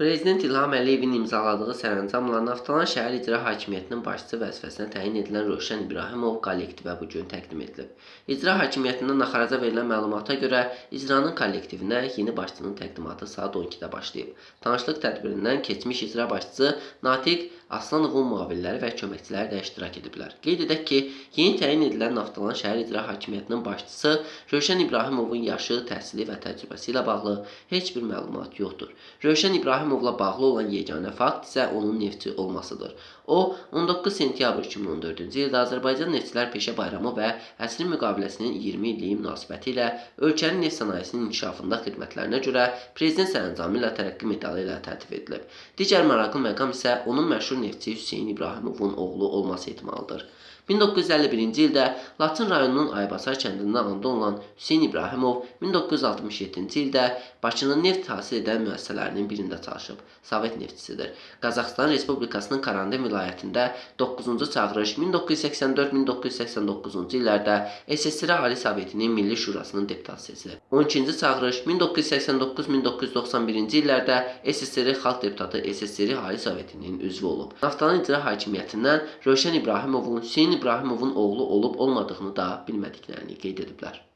Prezident İlham Əliyevin imzaladığı sərəncamla Naftalan şəhər icra hakimiyyətinin başçısı vəzifəsinə təyin edilən Rövşən İbrahimov kollektivə bu gün təqdim edilib. İcra hakimiyyətindən naxaraca verilən məlumata görə icranın kollektivinə yeni başçının təqdimatı saat 12-də başlayıb. Tanışlıq tədbirindən keçmiş icra başçısı Natiq Aslanovun müavinləri və köməkçiləri də iştirak ediblər. Qeyd edək ki, yeni təyin edilən Naftalan şəhər icra hakimiyyətinin başçısı Rövşən İbrahimovun yaşı, təhsili və təcrübəsi ilə bağlı heç bir məlumat yoxdur. Rövşən İbrahimovla bağlı olan yeganə fakt isə onun neftçi olmasıdır. O, 19 sentyabr 2014-cü ildə Azərbaycan Neftçilər Peşə Bayramı və əsrin müqaviləsinin 20 illiyi münasibəti ilə ölkənin neft sənayesinin inkişafında xidmətlərinə görə Prezident sərəncamı ilə tərəqqi medalı ilə təltif edilib. Digər maraqlı məqam isə onun məşhur neftçi Hüseyn İbrahimovun oğlu olması ehtimalıdır. 1951-ci ildə Laçın rayonunun Aybasar kəndində anadan olan Hüseyn İbrahimov 1967-ci ildə Bakının neft hasil edən müəssisələrinin birində çalışıb. Sovet neftçisidir. Qazaxıstan Respublikasının Karanden vilayətində 9-cu çağırış 1984-1989-cu illərdə SSR Ali Sovetinin Milli Şurasının deputatı seçilib. 12-ci çağırış 1989-1991-ci illərdə SSR Xalq deputatı SSR Ali Sovetinin üzvü olub. Naftalan icra hakimiyyətindən Rövşən İbrahimovun Hüseyn İbrahimovun oğlu olub-olmadığını da bilmədiklərini qeyd ediblər.